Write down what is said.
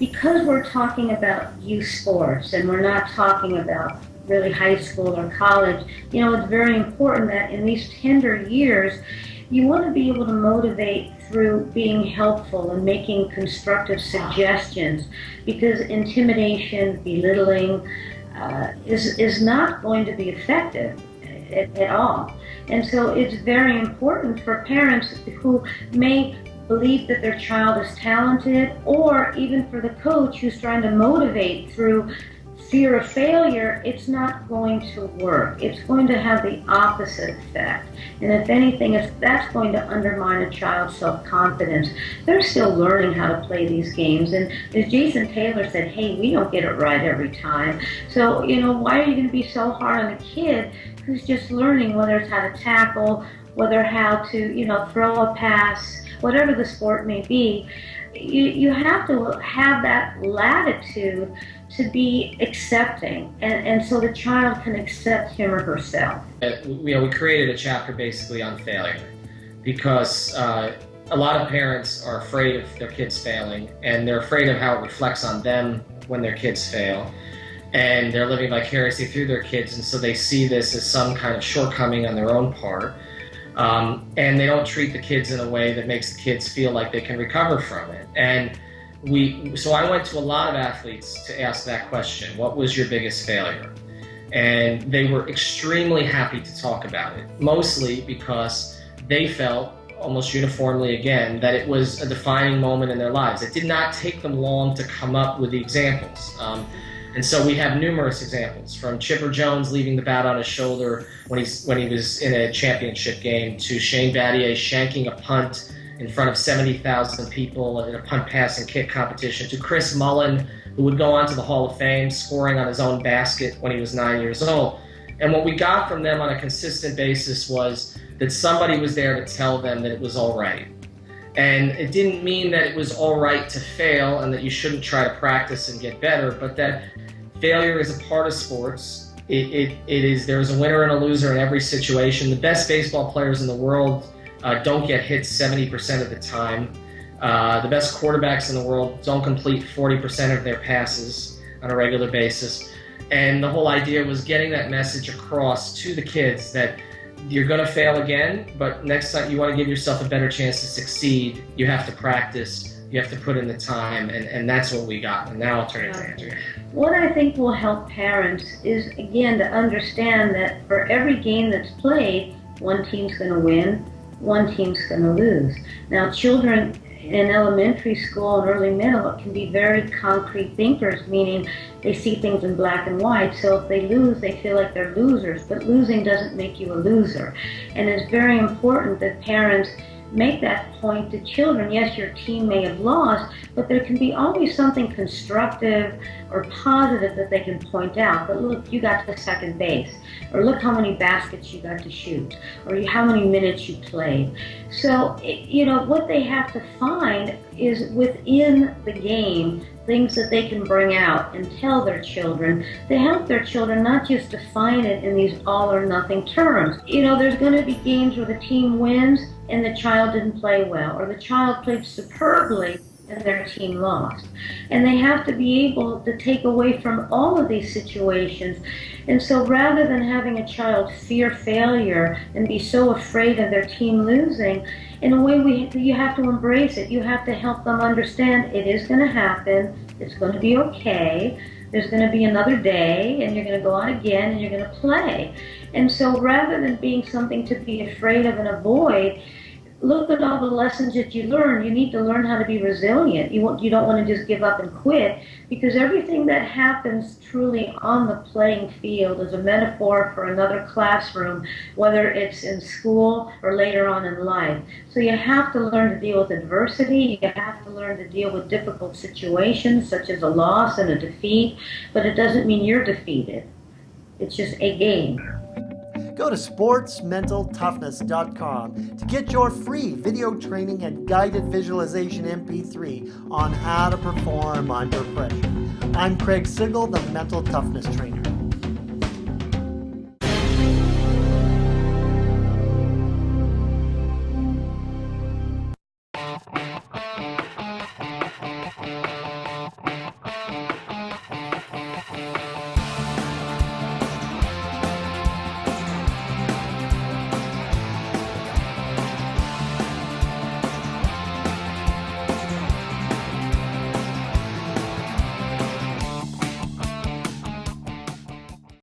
because we're talking about youth sports and we're not talking about really high school or college, you know, it's very important that in these tender years, you want to be able to motivate through being helpful and making constructive suggestions because intimidation, belittling uh, is, is not going to be effective at, at all. And so it's very important for parents who may believe that their child is talented or even for the coach who's trying to motivate through fear of failure, it's not going to work. It's going to have the opposite effect. And if anything, if that's going to undermine a child's self-confidence. They're still learning how to play these games. And as Jason Taylor said, hey, we don't get it right every time. So, you know, why are you going to be so hard on the kid who's just learning whether it's how to tackle, whether how to, you know, throw a pass, whatever the sport may be. You, you have to have that latitude to be accepting and, and so the child can accept him or herself. Uh, you know, we created a chapter basically on failure because uh, a lot of parents are afraid of their kids failing and they're afraid of how it reflects on them when their kids fail and they're living vicariously through their kids and so they see this as some kind of shortcoming on their own part. Um, and they don't treat the kids in a way that makes the kids feel like they can recover from it. And we so I went to a lot of athletes to ask that question what was your biggest failure? And they were extremely happy to talk about it mostly because they felt almost uniformly again that it was a defining moment in their lives. It did not take them long to come up with the examples. Um, and so we have numerous examples from Chipper Jones leaving the bat on his shoulder when he's when he was in a championship game to Shane Battier shanking a punt in front of 70,000 people in a punt pass and kick competition to Chris Mullin, who would go on to the Hall of Fame, scoring on his own basket when he was nine years old. And what we got from them on a consistent basis was that somebody was there to tell them that it was all right. And it didn't mean that it was all right to fail and that you shouldn't try to practice and get better, but that failure is a part of sports. It, it, it is, there's a winner and a loser in every situation. The best baseball players in the world uh, don't get hit 70% of the time. Uh, the best quarterbacks in the world don't complete 40% of their passes on a regular basis. And the whole idea was getting that message across to the kids that you're going to fail again, but next time you want to give yourself a better chance to succeed, you have to practice, you have to put in the time, and, and that's what we got. And now I'll turn it to Andrea. What I think will help parents is, again, to understand that for every game that's played, one team's going to win, one team's going to lose. Now, children in elementary school and early middle can be very concrete thinkers, meaning they see things in black and white. So if they lose, they feel like they're losers. But losing doesn't make you a loser. And it's very important that parents make that point to children. Yes, your team may have lost, but there can be always something constructive or positive that they can point out. But look, you got to second base, or look how many baskets you got to shoot, or how many minutes you played. So, you know, what they have to find is within the game things that they can bring out and tell their children to help their children not just define it in these all or nothing terms. You know, there's going to be games where the team wins and the child didn't play well, or the child played superbly their team lost. And they have to be able to take away from all of these situations. And so rather than having a child fear failure and be so afraid of their team losing, in a way we you have to embrace it. You have to help them understand it is going to happen. It's going to be okay. There's going to be another day and you're going to go out again and you're going to play. And so rather than being something to be afraid of and avoid, look at all the lessons that you learn. You need to learn how to be resilient. You want you don't want to just give up and quit because everything that happens truly on the playing field is a metaphor for another classroom, whether it's in school or later on in life. So you have to learn to deal with adversity. You have to learn to deal with difficult situations such as a loss and a defeat, but it doesn't mean you're defeated. It's just a game. Go to sportsmentaltoughness.com to get your free video training and guided visualization MP3 on how to perform under pressure. I'm Craig Sigl, the Mental Toughness Trainer.